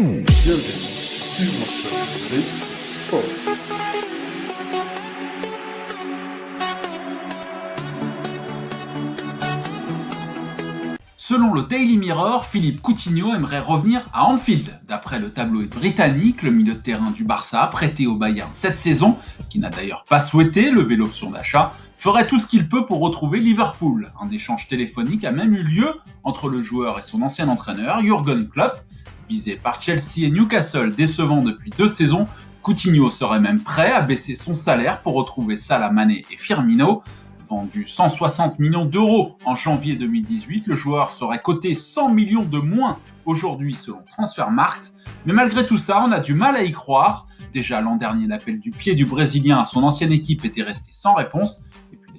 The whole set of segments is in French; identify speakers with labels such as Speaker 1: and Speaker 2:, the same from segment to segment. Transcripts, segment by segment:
Speaker 1: Selon le Daily Mirror, Philippe Coutinho aimerait revenir à Anfield. D'après le tabloïd britannique, le milieu de terrain du Barça, prêté au Bayern cette saison, qui n'a d'ailleurs pas souhaité lever l'option d'achat, ferait tout ce qu'il peut pour retrouver Liverpool. Un échange téléphonique a même eu lieu entre le joueur et son ancien entraîneur, Jurgen Klopp. Visé par Chelsea et Newcastle, décevant depuis deux saisons, Coutinho serait même prêt à baisser son salaire pour retrouver Salah et Firmino vendu 160 millions d'euros en janvier 2018, le joueur serait coté 100 millions de moins aujourd'hui selon Transfermarkt. Mais malgré tout ça, on a du mal à y croire. Déjà l'an dernier, l'appel du pied du Brésilien à son ancienne équipe était resté sans réponse.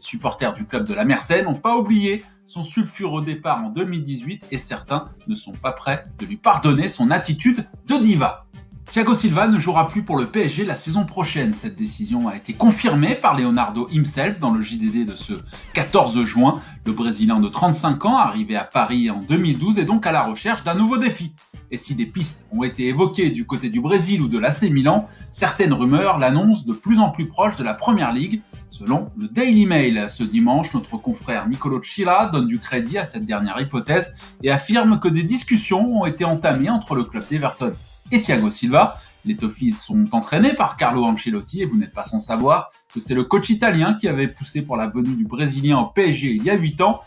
Speaker 1: Les supporters du club de la Mercède n'ont pas oublié son sulfureux départ en 2018 et certains ne sont pas prêts de lui pardonner son attitude de diva. Thiago Silva ne jouera plus pour le PSG la saison prochaine. Cette décision a été confirmée par Leonardo himself dans le JDD de ce 14 juin. Le Brésilien de 35 ans, arrivé à Paris en 2012, est donc à la recherche d'un nouveau défi. Et si des pistes ont été évoquées du côté du Brésil ou de l'AC Milan, certaines rumeurs l'annoncent de plus en plus proche de la Première Ligue, selon le Daily Mail. Ce dimanche, notre confrère Nicolo Chila donne du crédit à cette dernière hypothèse et affirme que des discussions ont été entamées entre le club d'Everton et Thiago Silva. Les Toffees sont entraînés par Carlo Ancelotti et vous n'êtes pas sans savoir que c'est le coach italien qui avait poussé pour la venue du Brésilien au PSG il y a 8 ans.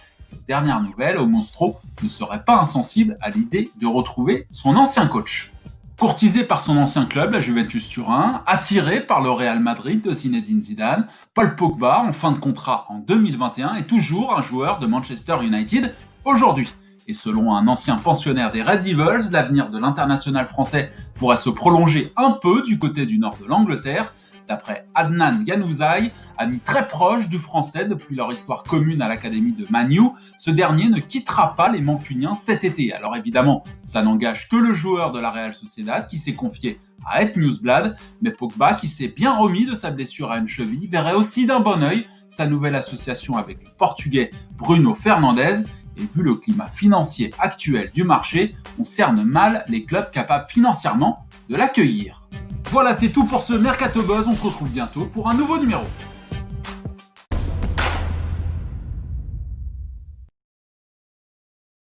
Speaker 1: Dernière nouvelle, au Monstro ne serait pas insensible à l'idée de retrouver son ancien coach. Courtisé par son ancien club, la Juventus Turin, attiré par le Real Madrid de Zinedine Zidane, Paul Pogba, en fin de contrat en 2021, est toujours un joueur de Manchester United aujourd'hui. Et selon un ancien pensionnaire des Red Devils, l'avenir de l'international français pourrait se prolonger un peu du côté du nord de l'Angleterre, d'après Adnan Ganouzai, ami très proche du français depuis leur histoire commune à l'académie de Manu, ce dernier ne quittera pas les Mancuniens cet été. Alors évidemment, ça n'engage que le joueur de la Real Sociedad qui s'est confié à être Newsblad, mais Pogba, qui s'est bien remis de sa blessure à une cheville, verrait aussi d'un bon œil sa nouvelle association avec le portugais Bruno Fernandes et vu le climat financier actuel du marché, on cerne mal les clubs capables financièrement de l'accueillir. Voilà, c'est tout pour ce Mercato Buzz. On se retrouve bientôt pour un nouveau numéro.